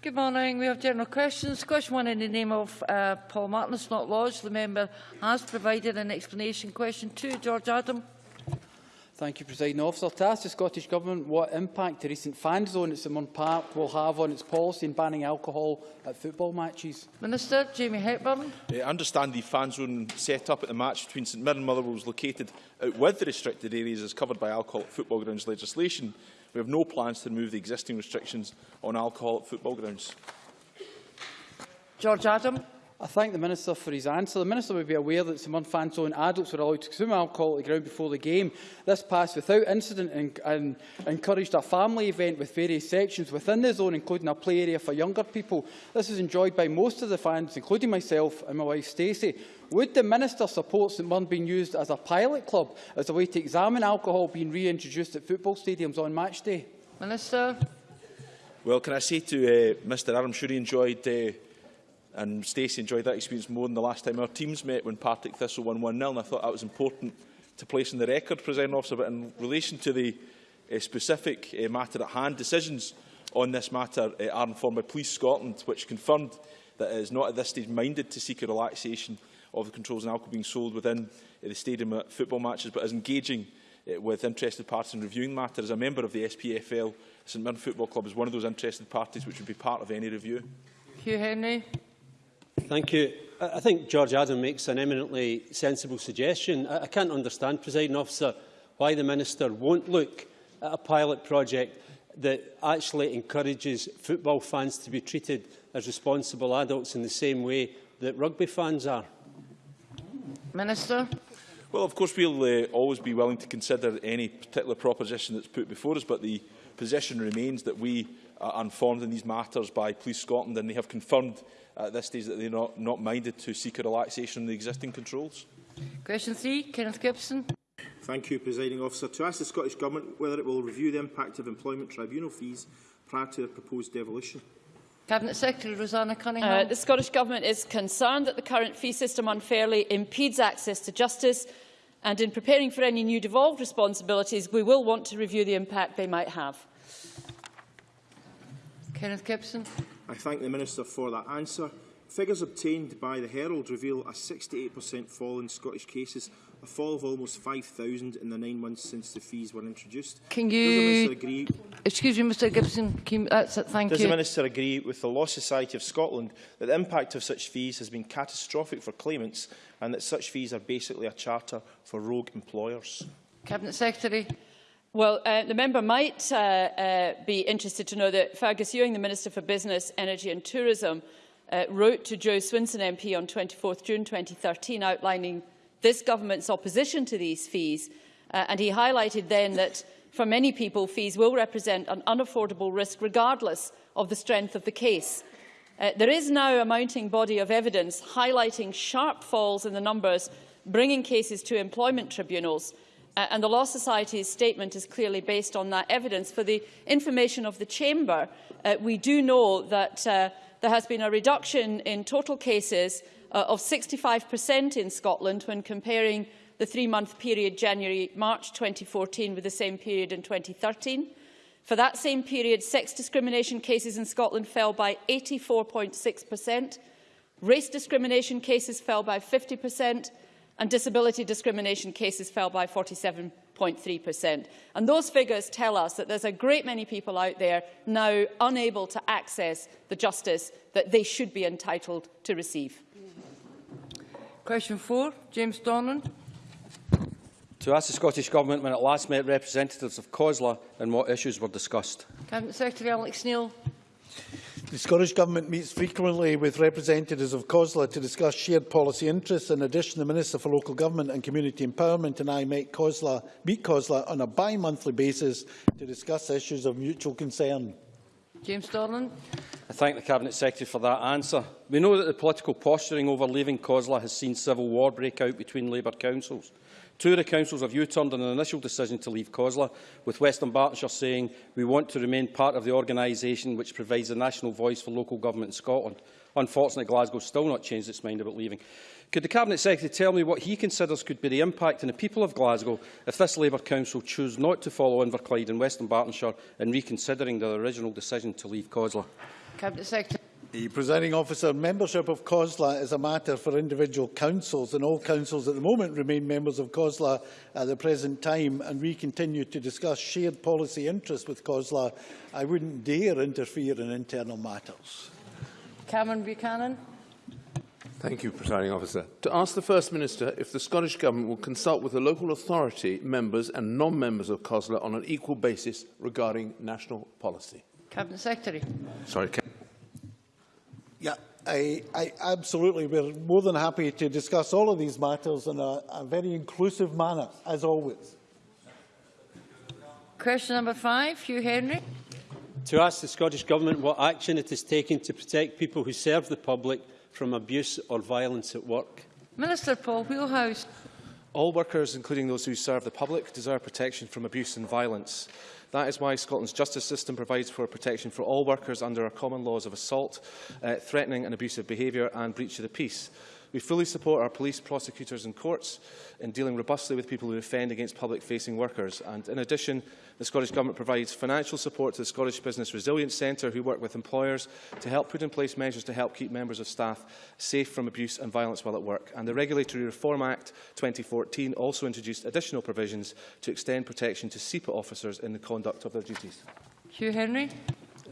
Good morning. We have general questions. Question one in the name of uh, Paul Martin is not lodged. The member has provided an explanation. Question two, George Adam. Thank you, Presiding Officer. To ask the Scottish Government what impact the recent fan zone at St Mirren Park will have on its policy in banning alcohol at football matches. Minister Jamie Hepburn. I understand the fan zone set up at the match between St Mirren and Motherwell was located out with the restricted areas as covered by alcohol at football grounds legislation. We have no plans to remove the existing restrictions on alcohol at football grounds. George Adam. I thank the Minister for his answer. The Minister would be aware that St Mirren fan zone adults were allowed to consume alcohol at the ground before the game. This passed without incident and, and encouraged a family event with various sections within the zone, including a play area for younger people. This is enjoyed by most of the fans, including myself and my wife Stacey. Would the Minister support St Mirren being used as a pilot club as a way to examine alcohol being reintroduced at football stadiums on match day? Minister. Well, can I say to uh, Mr Adam, I'm sure he enjoyed uh, and Stacey enjoyed that experience more than the last time our teams met when Partick Thistle won 1-0, and I thought that was important to place in the record, President Officer, but in relation to the uh, specific uh, matter at hand, decisions on this matter uh, are informed by Police Scotland, which confirmed that it is not at this stage minded to seek a relaxation of the controls on alcohol being sold within uh, the stadium at football matches, but is engaging uh, with interested parties in reviewing the matter. As a member of the SPFL, St Mirren Football Club is one of those interested parties which would be part of any review. Hugh Henry. Thank you. I think George Adam makes an eminently sensible suggestion. I can't understand, presiding officer, why the Minister won't look at a pilot project that actually encourages football fans to be treated as responsible adults in the same way that rugby fans are. Minister. Well, of course, we'll uh, always be willing to consider any particular proposition that's put before us, but the position remains that we are informed in these matters by Police Scotland, and they have confirmed at this stage that they're not, not minded to seek a relaxation on the existing controls. Question three, Kenneth Gibson. Thank you, Presiding Officer. To ask the Scottish Government whether it will review the impact of employment tribunal fees prior to the proposed devolution. Cabinet Secretary Roseanna Cunningham. Uh, the Scottish Government is concerned that the current fee system unfairly impedes access to justice and in preparing for any new devolved responsibilities we will want to review the impact they might have. Kenneth Gibson. I thank the Minister for that answer. Figures obtained by the Herald reveal a 68% fall in Scottish cases, a fall of almost 5,000 in the nine months since the fees were introduced. Can you... Agree... Excuse me, Mr Gibson. Can you... That's it, thank Does you. the Minister agree with the Law Society of Scotland that the impact of such fees has been catastrophic for claimants and that such fees are basically a charter for rogue employers? Cabinet Secretary. Well, uh, the member might uh, uh, be interested to know that Fergus Ewing, the Minister for Business, Energy and Tourism, uh, wrote to Jo Swinson MP on 24 June 2013 outlining this government's opposition to these fees. Uh, and he highlighted then that for many people, fees will represent an unaffordable risk regardless of the strength of the case. Uh, there is now a mounting body of evidence highlighting sharp falls in the numbers bringing cases to employment tribunals Uh, and the Law Society's statement is clearly based on that evidence. For the information of the Chamber, uh, we do know that uh, there has been a reduction in total cases uh, of 65% in Scotland when comparing the three-month period January-March 2014 with the same period in 2013. For that same period, sex discrimination cases in Scotland fell by 84.6%, race discrimination cases fell by 50%, and disability discrimination cases fell by 47.3%. And those figures tell us that there's a great many people out there now unable to access the justice that they should be entitled to receive. Question 4, James Donnan. To ask the Scottish Government when it last met representatives of COSLA and what issues were discussed. Cabinet Secretary Alex Neil. The Scottish Government meets frequently with representatives of COSLA to discuss shared policy interests. In addition, the Minister for Local Government and Community Empowerment and I met COSLA, meet COSLA on a bi-monthly basis to discuss issues of mutual concern. James Dornan. I thank the Cabinet Secretary for that answer. We know that the political posturing over leaving COSLA has seen civil war break out between Labour councils. Two of the councils have U-turned on an initial decision to leave COSLA, with West Dunbartonshire saying we want to remain part of the organisation which provides a national voice for local government in Scotland. Unfortunately, Glasgow still not changed its mind about leaving. Could the Cabinet Secretary tell me what he considers could be the impact on the people of Glasgow if this Labour Council choose not to follow Inverclyde and West Dunbartonshire in reconsidering their original decision to leave COSLA? Cabinet Secretary. The presiding officer, membership of COSLA is a matter for individual councils and all councils at the moment remain members of COSLA at the present time and we continue to discuss shared policy interests with COSLA. I wouldn't dare interfere in internal matters. Cameron Buchanan. Thank you, Presiding Officer. To ask the First Minister if the Scottish Government will consult with the local authority members and non-members of COSLA on an equal basis regarding national policy. Cabinet Secretary. Sorry, Yeah, I, I absolutely, we're more than happy to discuss all of these matters in a, a very inclusive manner, as always. Question number five, Hugh Henry. To ask the Scottish Government what action it is taking to protect people who serve the public from abuse or violence at work. Minister Paul Wheelhouse. All workers, including those who serve the public, deserve protection from abuse and violence. That is why Scotland's justice system provides for protection for all workers under our common laws of assault, uh, threatening and abusive behaviour and breach of the peace. We fully support our police, prosecutors and courts in dealing robustly with people who offend against public-facing workers. And in addition, the Scottish Government provides financial support to the Scottish Business Resilience Centre, who work with employers to help put in place measures to help keep members of staff safe from abuse and violence while at work. And the Regulatory Reform Act 2014 also introduced additional provisions to extend protection to SEPA officers in the conduct of their duties. Hugh Henry.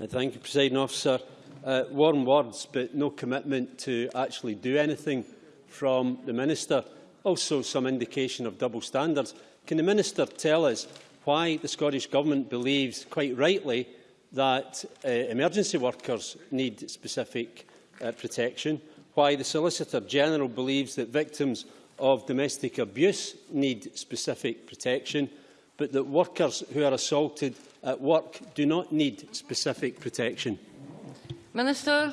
Uh, thank you, Presiding Officer. Uh, warm words, but no commitment to actually do anything from the Minister. Also some indication of double standards. Can the Minister tell us why the Scottish Government believes, quite rightly, that uh, emergency workers need specific uh, protection, why the Solicitor General believes that victims of domestic abuse need specific protection, but that workers who are assaulted at work do not need specific protection. Minister.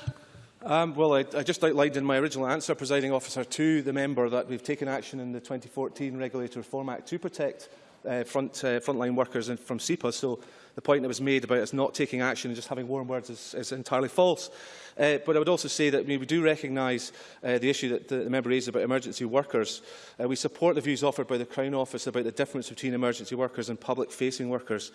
Um, well, I, I just outlined in my original answer, presiding officer, to the member that we've taken action in the 2014 Regulator Reform Act to protect uh, front, uh, frontline workers in, from SEPA. So the point that was made about us not taking action and just having warm words is, is entirely false. Uh, but I would also say that we do recognise uh, the issue that the, the member raised about emergency workers. Uh, we support the views offered by the Crown Office about the difference between emergency workers and public-facing workers.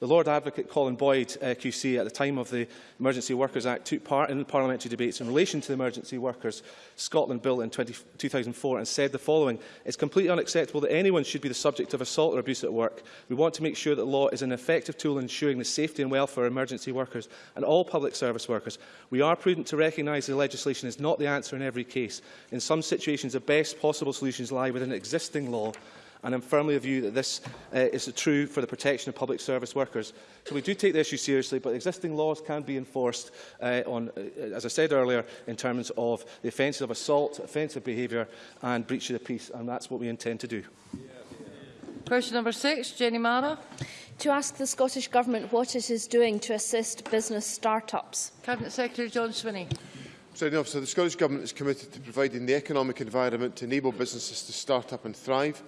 The Lord Advocate Colin Boyd uh, QC at the time of the Emergency Workers Act took part in parliamentary debates in relation to the Emergency Workers Scotland Bill in 20, 2004 and said the following, It's completely unacceptable that anyone should be the subject of assault or abuse at work. We want to make sure that law is an effective tool ensuring the safety and welfare of emergency workers and all public service workers. We are prudent to recognise the legislation is not the answer in every case. In some situations, the best possible solutions lie within existing law and I'm firmly of view that this uh, is true for the protection of public service workers. So we do take the issue seriously, but existing laws can be enforced uh, on, uh, as I said earlier, in terms of the offences of assault, offensive behaviour and breach of the peace, and that's what we intend to do. Question number six, Jenny Marra. To ask the Scottish Government what it is doing to assist business start-ups. Cabinet Secretary John Swinney. Presiding Officer, the Scottish Government is committed to providing the economic environment to enable businesses to start up and thrive.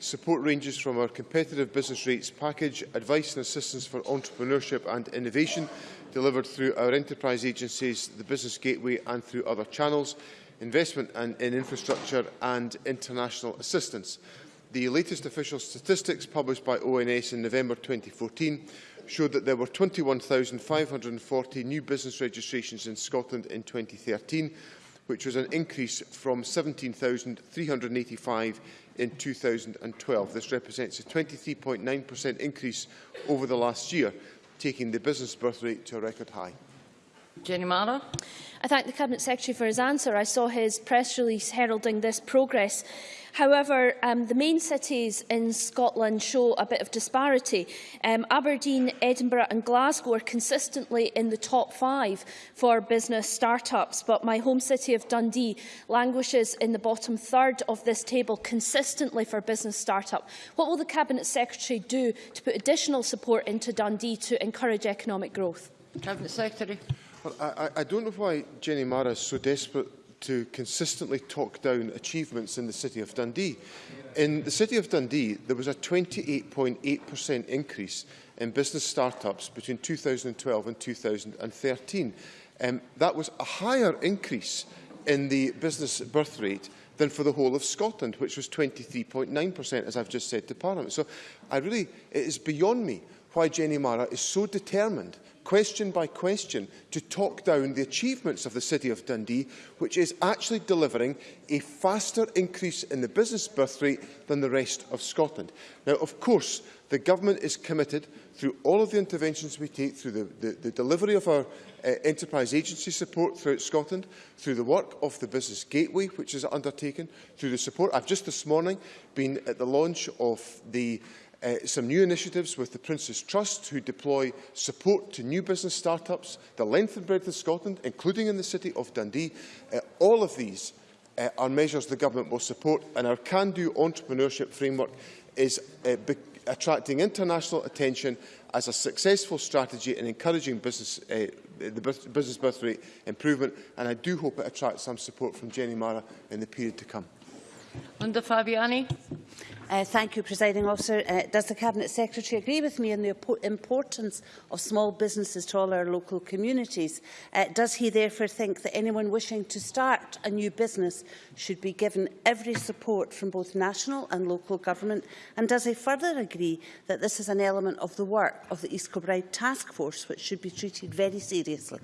Support ranges from our competitive business rates package, advice and assistance for entrepreneurship and innovation, delivered through our enterprise agencies, the Business Gateway and through other channels, investment and in infrastructure and international assistance. The latest official statistics published by ONS in November 2014 showed that there were 21,540 new business registrations in Scotland in 2013, which was an increase from 17,385 in 2012. This represents a 23.9% increase over the last year, taking the business birth rate to a record high. Jenny Marra. I thank the Cabinet Secretary for his answer. I saw his press release heralding this progress. However, um, the main cities in Scotland show a bit of disparity. Um, Aberdeen, Edinburgh and Glasgow are consistently in the top five for business start-ups, but my home city of Dundee languishes in the bottom third of this table consistently for business start-up. What will the Cabinet Secretary do to put additional support into Dundee to encourage economic growth? Cabinet Secretary. Well, I, I don't know why Jenny Marra is so desperate to consistently talk down achievements in the City of Dundee. In the City of Dundee, there was a 28.8% increase in business start-ups between 2012 and 2013. um, that was a higher increase in the business birth rate than for the whole of Scotland, which was 23.9%, as I've just said to Parliament. So I really, it is beyond me why Jenny Marra is so determined, question by question, to talk down the achievements of the City of Dundee, which is actually delivering a faster increase in the business birth rate than the rest of Scotland. Now, of course, the Government is committed through all of the interventions we take, through the, the, the delivery of our uh, enterprise agency support throughout Scotland, through the work of the Business Gateway, which is undertaken, through the support. I've just this morning been at the launch of the uh, some new initiatives with the Prince's Trust, who deploy support to new business start-ups, the length and breadth of Scotland, including in the city of Dundee. Uh, all of these uh, are measures the Government will support, and our can-do entrepreneurship framework is uh, attracting international attention as a successful strategy in encouraging business, uh, the business birth rate improvement, and I do hope it attracts some support from Jenny Marra in the period to come. Linda Fabiani. Uh, thank you, Presiding Officer. Uh, does the Cabinet Secretary agree with me on the importance of small businesses to all our local communities? Uh, does he therefore think that anyone wishing to start a new business should be given every support from both national and local government? And does he further agree that this is an element of the work of the East Kilbride Task Force, which should be treated very seriously?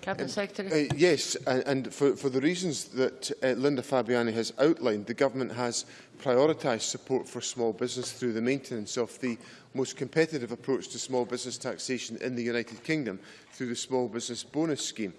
Cabinet um, Secretary. Uh, yes, and, and for, for the reasons that uh, Linda Fabiani has outlined, the Government has prioritise support for small business through the maintenance of the most competitive approach to small business taxation in the United Kingdom through the Small Business Bonus Scheme.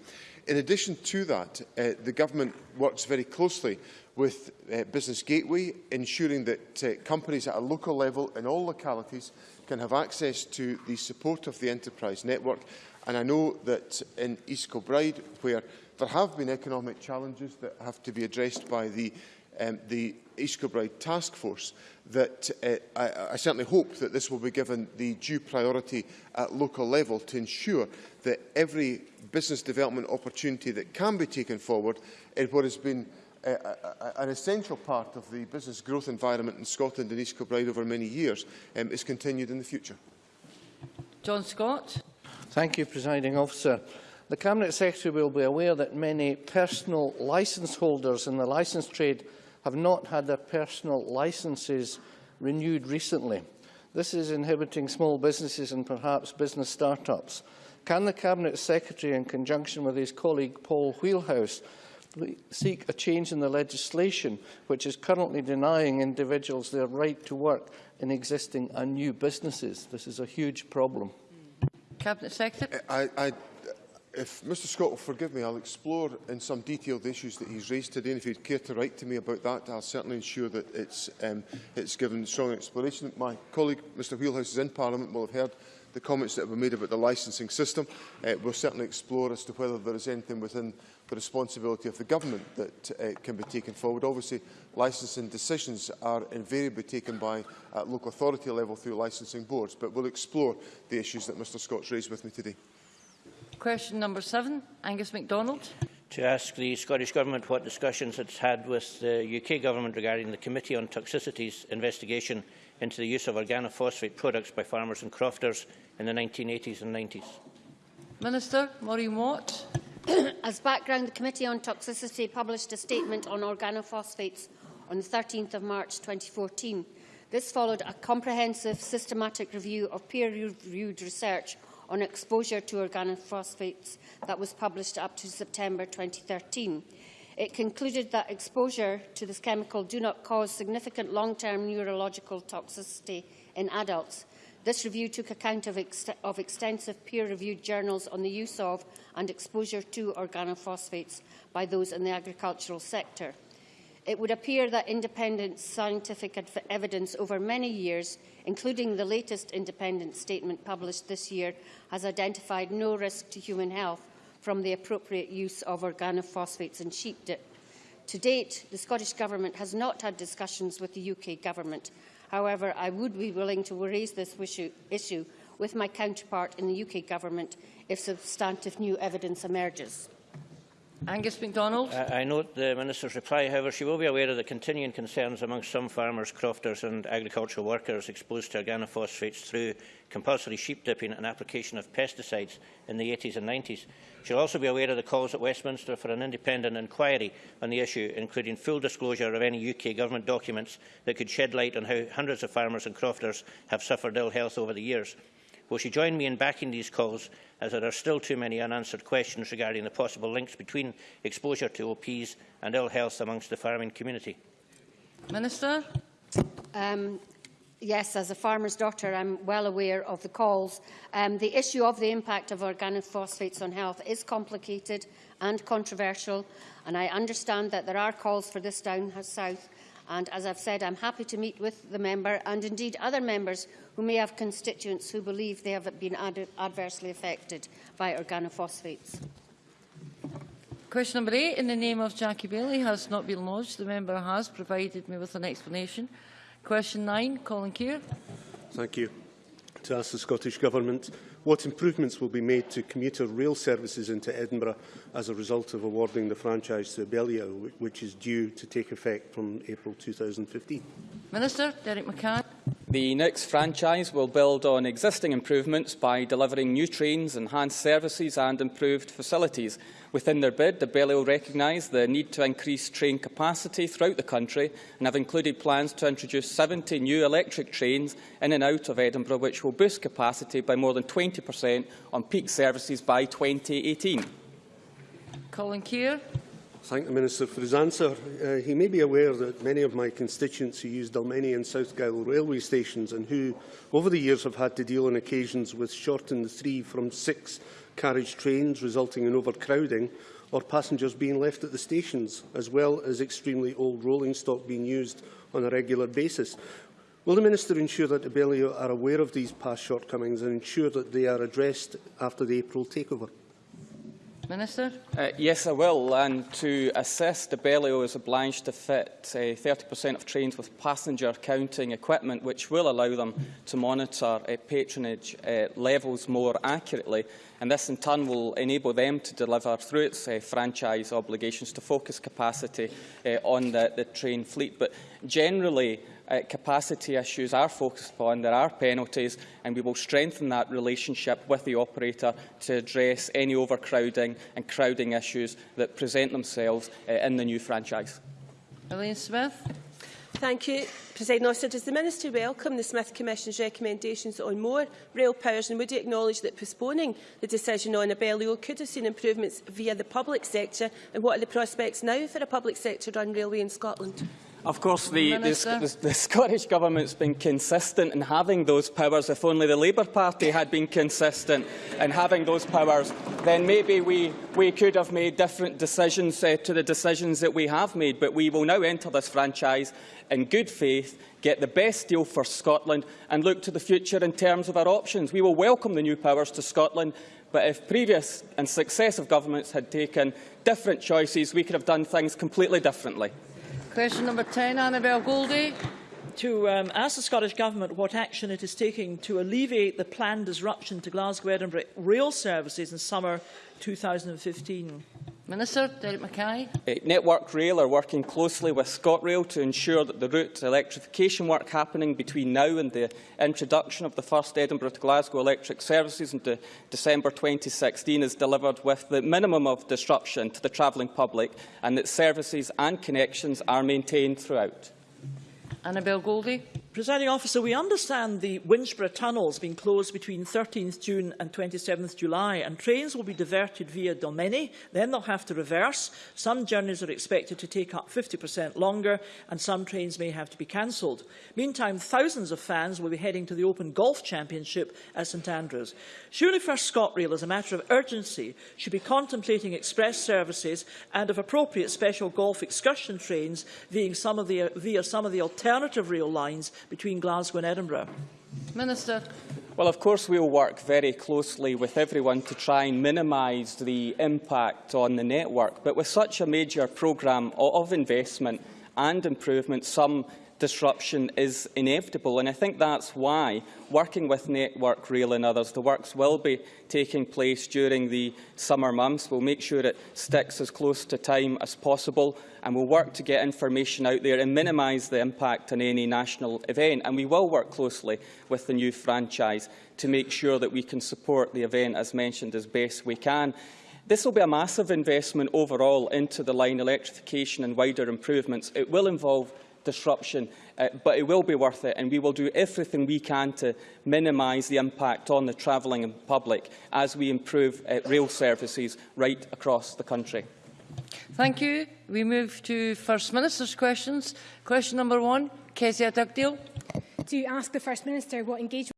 In addition to that, uh, the Government works very closely with uh, Business Gateway, ensuring that uh, companies at a local level in all localities can have access to the support of the enterprise network. And I know that in East Kilbride, where there have been economic challenges that have to be addressed by the um, the East Kilbride Task Force that uh, I, I certainly hope that this will be given the due priority at local level to ensure that every business development opportunity that can be taken forward in what has been uh, an essential part of the business growth environment in Scotland and East Kilbride over many years um, is continued in the future. John Scott. Thank you, Presiding Officer. The Cabinet Secretary will be aware that many personal licence holders in the licence trade have not had their personal licences renewed recently. This is inhibiting small businesses and perhaps business start-ups. Can the Cabinet Secretary, in conjunction with his colleague Paul Wheelhouse, seek a change in the legislation which is currently denying individuals their right to work in existing and new businesses? This is a huge problem. Cabinet Secretary. I, I if Mr Scott will forgive me, I'll explore in some detail the issues that he's raised today, and if he'd care to write to me about that, I'll certainly ensure that it's, um, it's given strong exploration. My colleague, Mr Wheelhouse, is in Parliament, will have heard the comments that been made about the licensing system. Uh, we'll certainly explore as to whether there is anything within the responsibility of the government that uh, can be taken forward. Obviously, licensing decisions are invariably taken by uh, local authority level through licensing boards, but we'll explore the issues that Mr Scott's raised with me today. Question number seven, Angus MacDonald. To ask the Scottish Government what discussions it's had with the UK Government regarding the Committee on Toxicities investigation into the use of organophosphate products by farmers and crofters in the 1980s and 90s. Minister, Maureen Watt. As background, the Committee on Toxicity published a statement on organophosphates on 13 March 2014. This followed a comprehensive, systematic review of peer-reviewed research on exposure to organophosphates that was published up to September 2013. It concluded that exposure to this chemical do not cause significant long-term neurological toxicity in adults. This review took account of, ex of extensive peer-reviewed journals on the use of and exposure to organophosphates by those in the agricultural sector. It would appear that independent scientific evidence over many years, including the latest independent statement published this year, has identified no risk to human health from the appropriate use of organophosphates in sheep dip. To date, the Scottish Government has not had discussions with the UK Government. However, I would be willing to raise this issue with my counterpart in the UK Government if substantive new evidence emerges. Angus MacDonald. I, I note the Minister's reply. However, she will be aware of the continuing concerns among some farmers, crofters and agricultural workers exposed to organophosphates through compulsory sheep dipping and application of pesticides in the 80s and 90s. She'll also be aware of the calls at Westminster for an independent inquiry on the issue, including full disclosure of any UK Government documents that could shed light on how hundreds of farmers and crofters have suffered ill health over the years. Will she join me in backing these calls, as there are still too many unanswered questions regarding the possible links between exposure to OPs and ill health amongst the farming community? Minister. Um, yes, as a farmer's daughter, I'm well aware of the calls. Um, the issue of the impact of organophosphates on health is complicated and controversial, and I understand that there are calls for this down south. And as I've said, I'm happy to meet with the member and indeed other members who may have constituents who believe they have been ad adversely affected by organophosphates. Question number eight, in the name of Jackie Baillie, has not been lodged. The member has provided me with an explanation. Question nine, Colin Keir. Thank you. to ask the Scottish Government what improvements will be made to commuter rail services into Edinburgh as a result of awarding the franchise to Abellio, which is due to take effect from April 2015. Minister Derek McCann. The next franchise will build on existing improvements by delivering new trains, enhanced services and improved facilities. Within their bid, Abellio recognise the need to increase train capacity throughout the country and have included plans to introduce 70 new electric trains in and out of Edinburgh, which will boost capacity by more than 20% on peak services by 2018. Colin Keir. Thank the Minister for his answer. Uh, he may be aware that many of my constituents who use Dalmeny and South Gyle railway stations and who, over the years, have had to deal on occasions with shortened three from six carriage trains, resulting in overcrowding, or passengers being left at the stations, as well as extremely old rolling stock being used on a regular basis. Will the Minister ensure that Abellio are aware of these past shortcomings and ensure that they are addressed after the April takeover? Minister? Uh, yes, I will. And to assist, Abellio is obliged to fit 30% uh, of trains with passenger counting equipment, which will allow them to monitor uh, patronage uh, levels more accurately. And this, in turn, will enable them to deliver, through its uh, franchise obligations, to focus capacity uh, on the, the train fleet. But generally, uh, capacity issues are focused upon, there are penalties, and we will strengthen that relationship with the operator to address any overcrowding and crowding issues that present themselves uh, in the new franchise. Elaine Smith. Thank you. Presiding Officer, does the Minister welcome the Smith Commission's recommendations on more rail powers and would he acknowledge that postponing the decision on Abellio could have seen improvements via the public sector and what are the prospects now for a public sector-run railway in Scotland? Of course, the, the, the, Scottish Government's been consistent in having those powers. If only the Labour Party had been consistent in having those powers, then maybe we, we could have made different decisions uh, to the decisions that we have made. But we will now enter this franchise in good faith, get the best deal for Scotland and look to the future in terms of our options. We will welcome the new powers to Scotland, but if previous and successive governments had taken different choices, we could have done things completely differently. Question number 10, Annabel Goldie. To um, ask the Scottish Government what action it is taking to alleviate the planned disruption to Glasgow-Edinburgh rail services in summer 2015. Minister Derek Mackay. Uh, Network Rail are working closely with ScotRail to ensure that the route electrification work happening between now and the introduction of the first Edinburgh to Glasgow electric services in de December 2016 is delivered with the minimum of disruption to the travelling public and that services and connections are maintained throughout. Annabel Goldie. Presiding officer, we understand the Winchburgh tunnels being closed between 13th June and 27th July, and trains will be diverted via Dalmeny. Then they'll have to reverse. Some journeys are expected to take up 50% longer, and some trains may have to be cancelled. Meantime, thousands of fans will be heading to the Open Golf Championship at St Andrews. Surely First ScotRail, as a matter of urgency, should be contemplating express services and, if appropriate, special golf excursion trains via some of the, via some of the alternative rail lines between Glasgow and Edinburgh? Minister. Well, of course, we'll work very closely with everyone to try and minimise the impact on the network. But with such a major programme of investment and improvement, some disruption is inevitable. And I think that's why, working with Network Rail and others, the works will be taking place during the summer months. We'll make sure it sticks as close to time as possible and we'll work to get information out there and minimise the impact on any national event. And we will work closely with the new franchise to make sure that we can support the event, as mentioned, as best we can. This will be a massive investment overall into the line electrification and wider improvements. It will involve disruption, uh, but it will be worth it, and we will do everything we can to minimise the impact on the travelling public as we improve uh, rail services right across the country. Thank you. We move to First Minister's questions. Question number one, Kezia Dugdale. To ask the First Minister what engagement